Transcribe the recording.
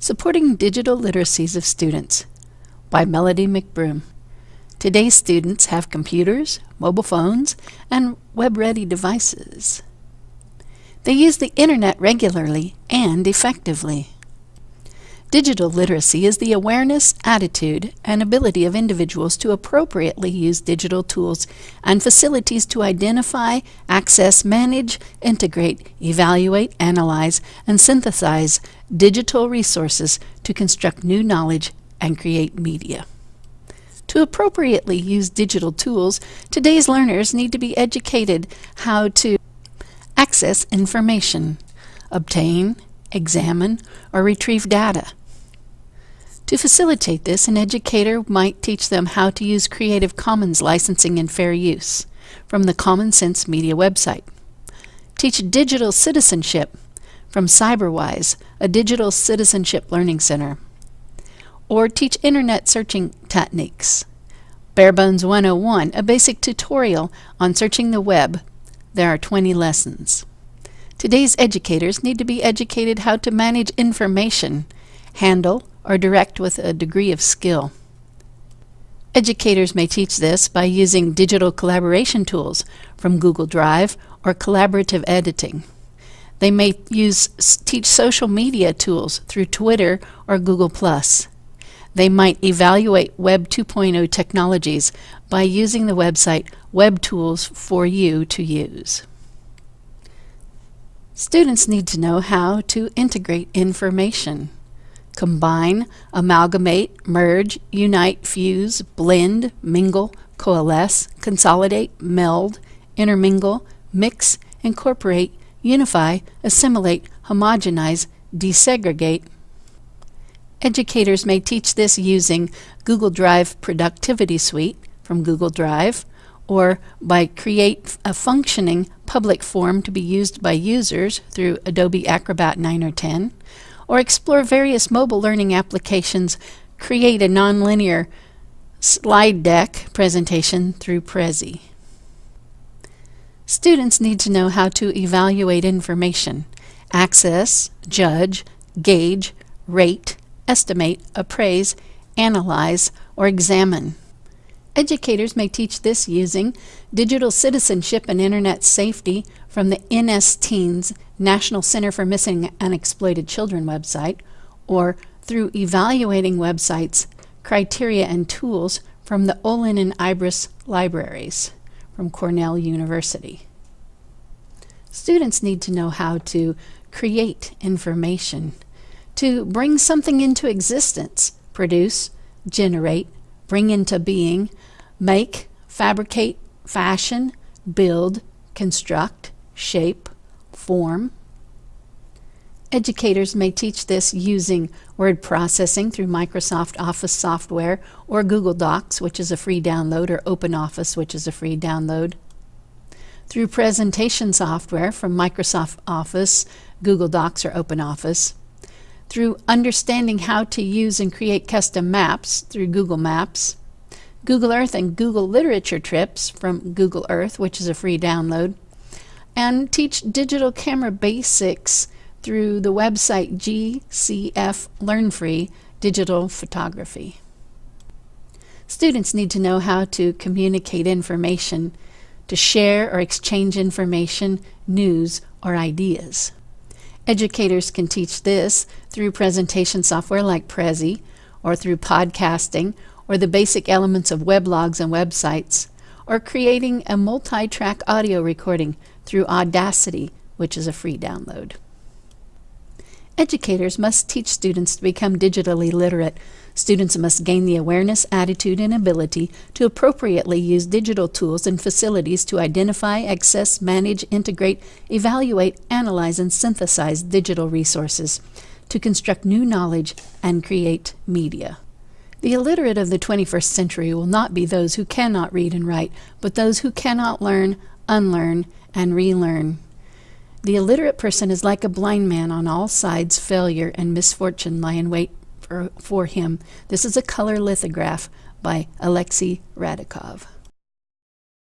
Supporting Digital Literacies of Students by Melody McBroom. Today's students have computers, mobile phones, and web-ready devices. They use the internet regularly and effectively. Digital literacy is the awareness, attitude, and ability of individuals to appropriately use digital tools and facilities to identify, access, manage, integrate, evaluate, analyze, and synthesize digital resources to construct new knowledge and create media. To appropriately use digital tools, today's learners need to be educated how to access information, obtain, examine, or retrieve data. To facilitate this, an educator might teach them how to use Creative Commons licensing and fair use from the Common Sense Media website. Teach digital citizenship from CyberWise, a digital citizenship learning center. Or teach internet searching techniques. Barebones 101, a basic tutorial on searching the web. There are 20 lessons. Today's educators need to be educated how to manage information, handle, or direct with a degree of skill. Educators may teach this by using digital collaboration tools from Google Drive or collaborative editing. They may use teach social media tools through Twitter or Google+. They might evaluate Web 2.0 technologies by using the website Web Tools for You to use. Students need to know how to integrate information. Combine, amalgamate, merge, unite, fuse, blend, mingle, coalesce, consolidate, meld, intermingle, mix, incorporate, unify, assimilate, homogenize, desegregate. Educators may teach this using Google Drive Productivity Suite from Google Drive, or by create a functioning public form to be used by users through Adobe Acrobat 9 or 10, or explore various mobile learning applications, create a nonlinear slide deck presentation through Prezi. Students need to know how to evaluate information, access, judge, gauge, rate, estimate, appraise, analyze, or examine. Educators may teach this using digital citizenship and internet safety from the NS Teens National Center for Missing and Exploited Children website, or through evaluating websites, criteria, and tools from the Olin and Uris libraries from Cornell University. Students need to know how to create information, to bring something into existence, produce, generate, bring into being, make, fabricate, fashion, build, construct, shape, form. Educators may teach this using word processing through Microsoft Office software or Google Docs, which is a free download, or OpenOffice, which is a free download. Through presentation software from Microsoft Office, Google Docs, or OpenOffice. Through understanding how to use and create custom maps through Google Maps Google Earth and Google Literature Trips from Google Earth, which is a free download, and teach digital camera basics through the website GCF Learn Free Digital Photography. Students need to know how to communicate information, to share or exchange information, news, or ideas. Educators can teach this through presentation software like Prezi, or through podcasting, or the basic elements of weblogs and websites, or creating a multi-track audio recording through Audacity, which is a free download. Educators must teach students to become digitally literate. Students must gain the awareness, attitude, and ability to appropriately use digital tools and facilities to identify, access, manage, integrate, evaluate, analyze, and synthesize digital resources, to construct new knowledge, and create media. The illiterate of the 21st century will not be those who cannot read and write, but those who cannot learn, unlearn, and relearn. The illiterate person is like a blind man on all sides failure and misfortune lie in wait for, for him. This is a color lithograph by Alexei Radakov.